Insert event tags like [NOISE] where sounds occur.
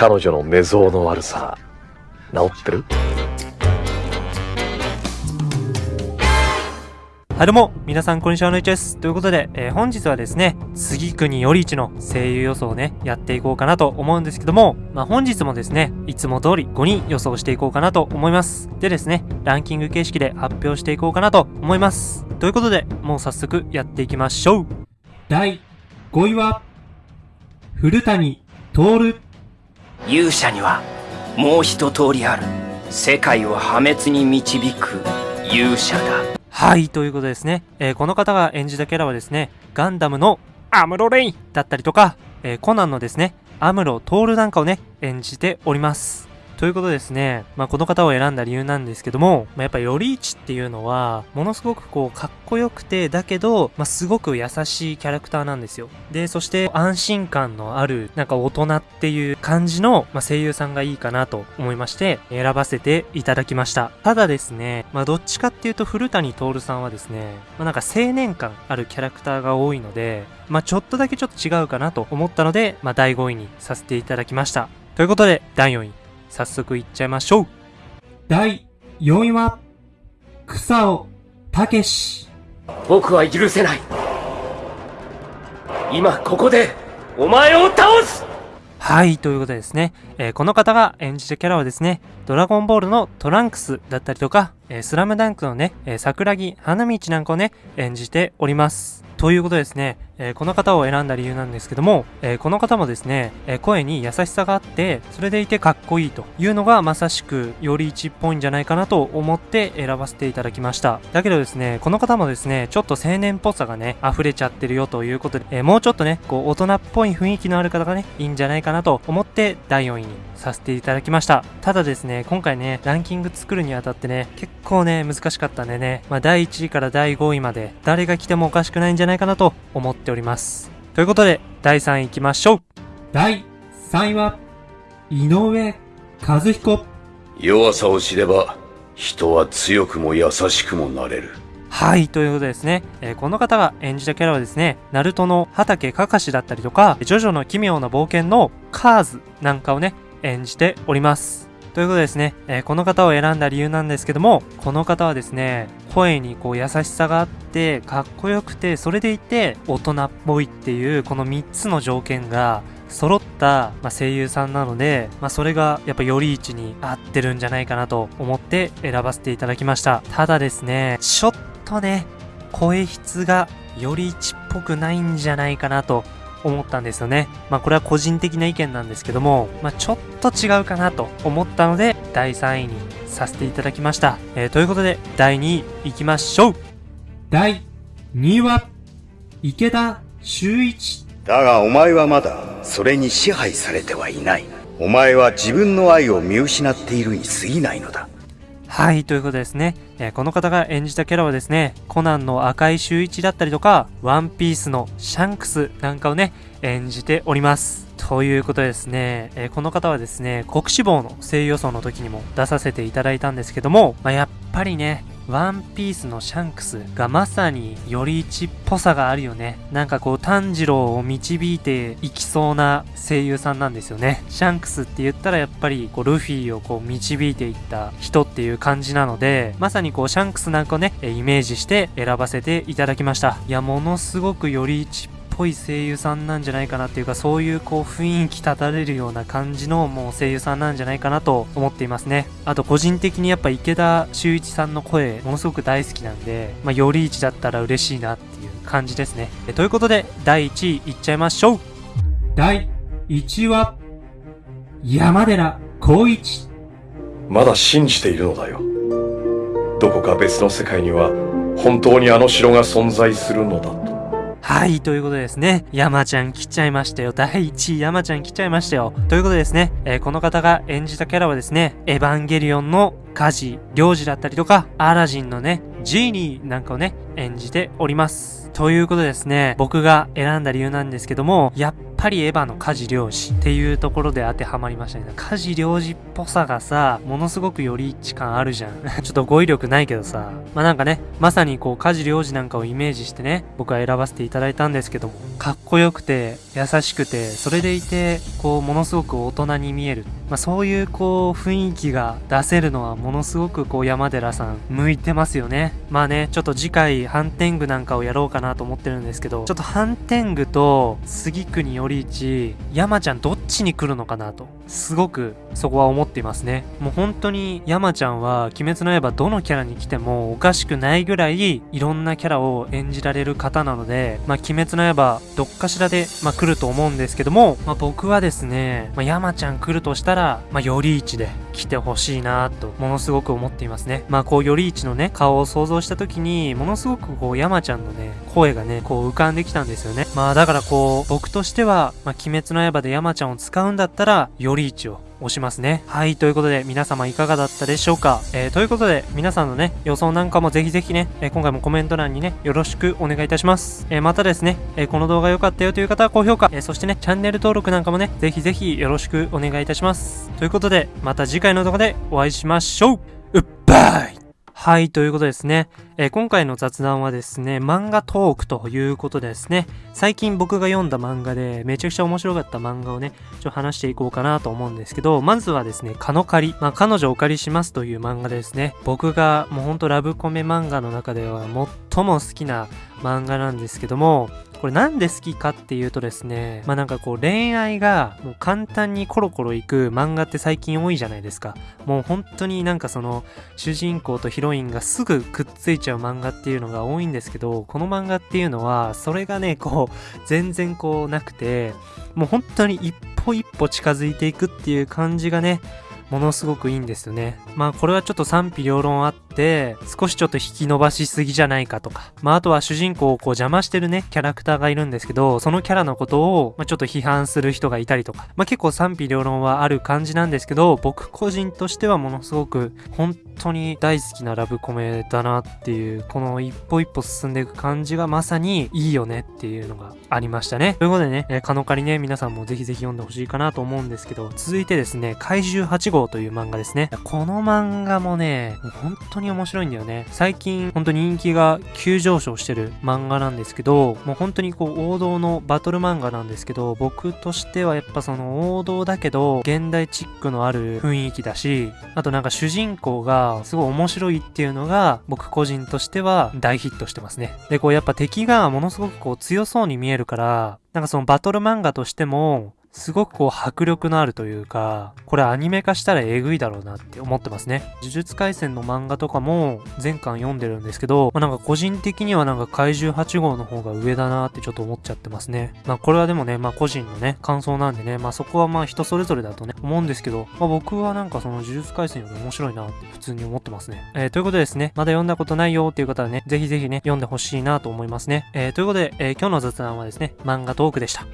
彼女の寝相の悪さ、治ってる？はいどうも、皆さんこんにちは、のいちです。ということで、えー、本日はですね、杉国より一の声優予想をね、やっていこうかなと思うんですけども、まあ、本日もですね、いつも通り5人予想していこうかなと思います。でですね、ランキング形式で発表していこうかなと思います。ということで、もう早速やっていきましょう。第5位は、古谷徹。勇者には、もう一通りある。世界を破滅に導く勇者だ。はい、ということですね。えー、この方が演じたキャラはですね、ガンダムのアムロレインだったりとか、えー、コナンのですね、アムロトールなんかをね、演じております。ということですね、まあ、この方を選んだ理由なんですけども、まあ、やっぱより一っていうのは、ものすごくこう、かっこよくて、だけど、まあ、すごく優しいキャラクターなんですよ。で、そして安心感のある、なんか大人っていう感じの、まあ、声優さんがいいかなと思いまして、選ばせていただきました。ただですね、まあ、どっちかっていうと古谷徹さんはですね、まあ、なんか青年感あるキャラクターが多いので、まあ、ちょっとだけちょっと違うかなと思ったので、まあ、第5位にさせていただきました。ということで、第4位、早速いっちゃいましょう。第4位は、草尾武史。僕は許せない。今ここで、お前を倒すはい、ということでですね、えー、この方が演じたキャラはですね、ドラゴンボールのトランクスだったりとか、え、スラムダンクのね、え、桜木花道なんかをね、演じております。ということですね、えー、この方を選んだ理由なんですけども、えー、この方もですね、えー、声に優しさがあって、それでいてかっこいいというのがまさしくより一っぽいんじゃないかなと思って選ばせていただきました。だけどですね、この方もですね、ちょっと青年っぽさがね、溢れちゃってるよということで、えもうちょっとね、こう大人っぽい雰囲気のある方がね、いいんじゃないかなと思って第4位にさせていただきました。ただですね、今回ね、ランキング作るにあたってね、結構ね、難しかったんでね、まあ第1位から第5位まで誰が来てもおかしくないんじゃないかなと思っております。ということで、第3位行きましょう。第3位は、井上和彦。弱さを知れば、人は強くも優しくもなれる。はい、ということでですね、えー、この方が演じたキャラはですね、ナルトの畑かかしだったりとか、ジョジョの奇妙な冒険のカーズなんかをね、演じております。ということですね、えー、この方を選んだ理由なんですけども、この方はですね、声にこう優しさがあって、かっこよくて、それでいて大人っぽいっていう、この3つの条件が揃った、まあ、声優さんなので、まあ、それがやっぱより一に合ってるんじゃないかなと思って選ばせていただきました。ただですね、ちょっとね、声質がより一っぽくないんじゃないかなと思ったんですよね。まあこれは個人的な意見なんですけども、まあちょっと違うかなと思ったので、第3位にさせていただきました。えー、ということで、第2位行きましょう第2位は、池田修一。だがお前はまだ、それに支配されてはいない。お前は自分の愛を見失っているに過ぎないのだ。はい、ということですね。えー、この方が演じたキャラはですね、コナンの赤井秀一だったりとか、ワンピースのシャンクスなんかをね、演じております。ということですね、えー、この方はですね、国志望の声優予想の時にも出させていただいたんですけども、まあ、やっぱりね、ワンピースのシャンクスがまさにより一っぽさがあるよね。なんかこう炭治郎を導いていきそうな声優さんなんですよね。シャンクスって言ったらやっぱりこうルフィをこう導いていった人っていう感じなので、まさにこうシャンクスなんかをね、イメージして選ばせていただきました。いや、ものすごくより一っぽい声優さんなんじゃないかなっていうかそういうこう雰囲気立たれるような感じのもう声優さんなんじゃないかなと思っていますね。あと個人的にやっぱ池田修一さんの声ものすごく大好きなんで、まあ、より一だったら嬉しいなっていう感じですね。ということで第1位いっちゃいましょう。第1位は山寺宏一。まだ信じているのだよ。どこか別の世界には本当にあの城が存在するのだとはい、ということでですね、山ちゃん来ちゃいましたよ。第1位山ちゃん来ちゃいましたよ。ということでですね、えー、この方が演じたキャラはですね、エヴァンゲリオンの家事、領事だったりとか、アラジンのね、ジーニーなんかをね、演じております。ということですね、僕が選んだ理由なんですけども、やっぱりエヴァの家事領事っていうところで当てはまりましたね。家事領事っぽさがさ、ものすごくより一致感あるじゃん。[LAUGHS] ちょっと語彙力ないけどさ。まあなんかね、まさにこう家事領事なんかをイメージしてね、僕は選ばせていただいたんですけども、かっこよくて、優しくて、それでいて、こう、ものすごく大人に見える。まあそういうこう、雰囲気が出せるのはものすごくこう、山寺さん、向いてますよね。まあね、ちょっと次回、ハンテングなんかをやろうかなと思ってるんですけど、ちょっとハンテングと、杉国より一、山ちゃんどっちに来るのかなと、すごくそこは思っていますね。もう本当に山ちゃんは、鬼滅の刃どのキャラに来てもおかしくないぐらい、いろんなキャラを演じられる方なので、まあ鬼滅の刃、どっかしらで、まあ来ると思うんですけども、まあ僕はですね、まあ山ちゃん来るとしたら、まあより一で来てほしいなと、ものすごく思っていますね。まあこうより一のね、顔を想像した時に、ものすごくこう山ちゃんのね、声がね、こう浮かんできたんですよね。まあだからこう、僕としては、まあ鬼滅の刃で山ちゃんを使うんだったら、より一を押しますね。はい、ということで皆様いかがだったでしょうか？えー、ということで皆さんのね、予想なんかもぜひぜひね、えー、今回もコメント欄にね、よろしくお願いいたします。えー、またですね、えこの動画良かったよという方は高評価、えそしてね、チャンネル登録なんかもね、ぜひぜひよろしくお願いいたします。ということで、また次回の動画でお会いしましょううっばいはい、ということですね。えー今回の雑談はですね、漫画トークということですね、最近僕が読んだ漫画でめちゃくちゃ面白かった漫画をね、ちょっと話していこうかなと思うんですけど、まずはですね、カノカリ。まあ、彼女をお借りしますという漫画ですね。僕がもうほんとラブコメ漫画の中では最も好きな漫画なんですけども、これなんで好きかっていうとですね、まあなんかこう恋愛がもう簡単にコロコロいく漫画って最近多いじゃないですか。もう本当になんかその主人公とヒロインがすぐくっついちゃう漫画っていうのが多いんですけど、この漫画っていうのはそれがね、こう [LAUGHS] 全然こうなくて、もう本当に一歩一歩近づいていくっていう感じがね、ものすごくいいんですよね。まあこれはちょっと賛否両論あって、少しちょっと引き伸ばしすぎじゃないかとか。まああとは主人公をこう邪魔してるね、キャラクターがいるんですけど、そのキャラのことを、まあ、ちょっと批判する人がいたりとか。まあ結構賛否両論はある感じなんですけど、僕個人としてはものすごく本当に大好きなラブコメだなっていう、この一歩一歩進んでいく感じがまさにいいよねっていうのがありましたね。ということでね、カノカリね、皆さんもぜひぜひ読んでほしいかなと思うんですけど、続いてですね、怪獣8号号という漫画ですね。この漫画もね、も本当に面白いんだよね。最近本当に人気が急上昇してる漫画なんですけど、もう本当にこう王道のバトル漫画なんですけど、僕としてはやっぱその王道だけど、現代チックのある雰囲気だし、あとなんか主人公がすごい面白いっていうのが、僕個人としては大ヒットしてますね。で、こうやっぱ敵がものすごくこう強そうに見えるから、なんかそのバトル漫画としても、すごくこう迫力のあるというか、これアニメ化したらえぐいだろうなって思ってますね。呪術廻戦の漫画とかも全巻読んでるんですけど、まあ、なんか個人的にはなんか怪獣8号の方が上だなってちょっと思っちゃってますね。まあこれはでもね、まあ個人のね、感想なんでね、まあそこはまあ人それぞれだとね、思うんですけど、まあ僕はなんかその呪術廻戦より面白いなって普通に思ってますね。えー、ということでですね、まだ読んだことないよっていう方はね、ぜひぜひね、読んでほしいなと思いますね。えー、ということで、えー今日の雑談はですね、漫画トークでした。